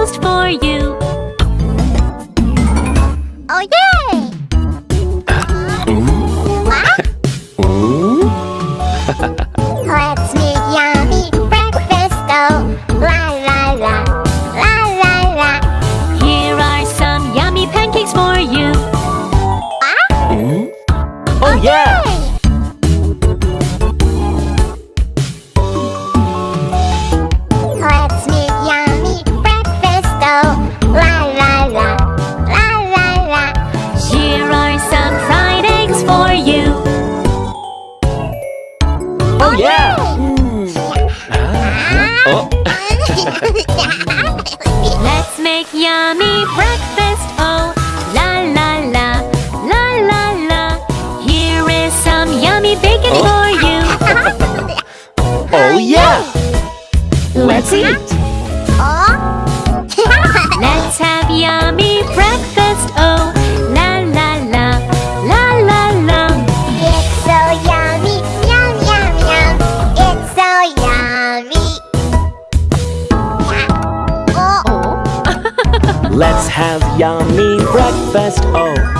toast for you. Oh, yay! Let's eat! Oh. Let's have yummy breakfast, oh La la la, la la la It's so yummy, yum yum yum It's so yummy yeah. oh. Let's have yummy breakfast, oh